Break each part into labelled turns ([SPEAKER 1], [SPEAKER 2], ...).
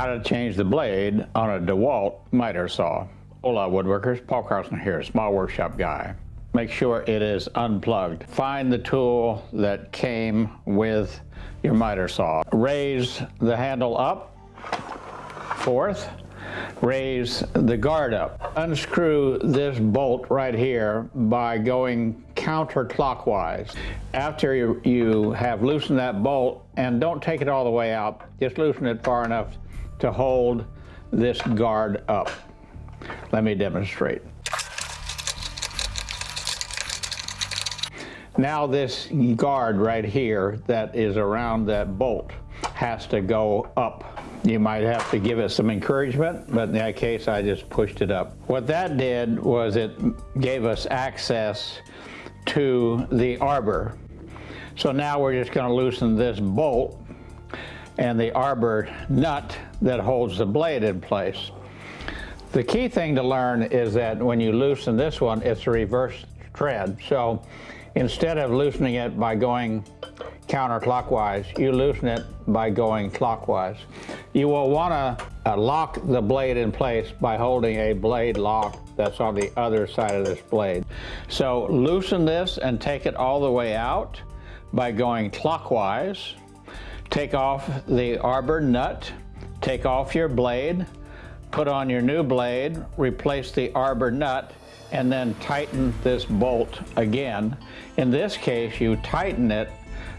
[SPEAKER 1] how to change the blade on a DeWalt miter saw. Hola woodworkers, Paul Carlson here, small workshop guy. Make sure it is unplugged. Find the tool that came with your miter saw. Raise the handle up, fourth, raise the guard up. Unscrew this bolt right here by going counterclockwise. After you, you have loosened that bolt, and don't take it all the way out, just loosen it far enough to hold this guard up. Let me demonstrate. Now this guard right here that is around that bolt has to go up. You might have to give it some encouragement, but in that case, I just pushed it up. What that did was it gave us access to the arbor. So now we're just gonna loosen this bolt and the arbor nut that holds the blade in place. The key thing to learn is that when you loosen this one, it's a reverse thread. So instead of loosening it by going counterclockwise, you loosen it by going clockwise. You will want to uh, lock the blade in place by holding a blade lock that's on the other side of this blade. So loosen this and take it all the way out by going clockwise. Take off the arbor nut, take off your blade, put on your new blade, replace the arbor nut, and then tighten this bolt again. In this case, you tighten it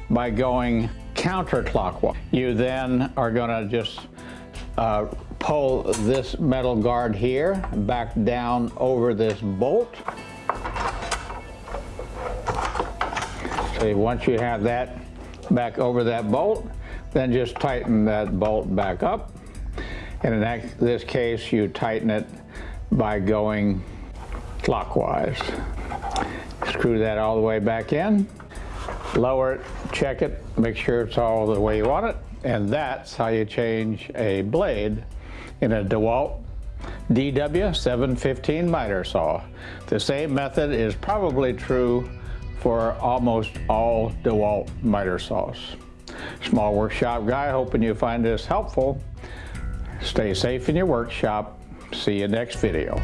[SPEAKER 1] by going counterclockwise. You then are gonna just uh, pull this metal guard here back down over this bolt. So once you have that back over that bolt, then just tighten that bolt back up. And in this case, you tighten it by going clockwise. Screw that all the way back in, lower it, check it, make sure it's all the way you want it, and that's how you change a blade in a DeWalt DW715 miter saw. The same method is probably true for almost all DeWalt miter saws. Small workshop guy, hoping you find this helpful. Stay safe in your workshop. See you next video.